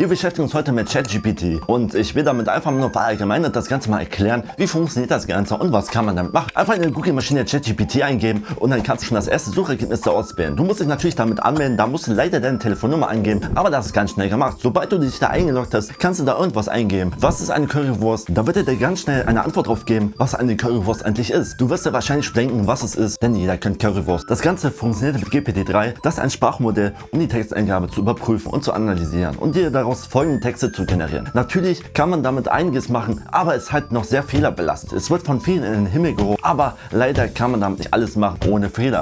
Wir beschäftigen uns heute mit ChatGPT und ich will damit einfach nur verallgemeinert das Ganze mal erklären, wie funktioniert das Ganze und was kann man damit machen. Einfach in der Google Maschine ChatGPT eingeben und dann kannst du schon das erste Suchergebnis da auswählen. Du musst dich natürlich damit anmelden, da musst du leider deine Telefonnummer eingeben, aber das ist ganz schnell gemacht. Sobald du dich da eingeloggt hast, kannst du da irgendwas eingeben. Was ist eine Currywurst? Da wird er dir ganz schnell eine Antwort drauf geben, was eine Currywurst eigentlich ist. Du wirst dir wahrscheinlich denken, was es ist, denn jeder kennt Currywurst. Das Ganze funktioniert mit GPT-3, das ist ein Sprachmodell, um die Texteingabe zu überprüfen und zu analysieren und dir daraus folgende Texte zu generieren. Natürlich kann man damit einiges machen, aber es ist halt noch sehr fehlerbelastet. Es wird von vielen in den Himmel gehoben, aber leider kann man damit nicht alles machen ohne Fehler.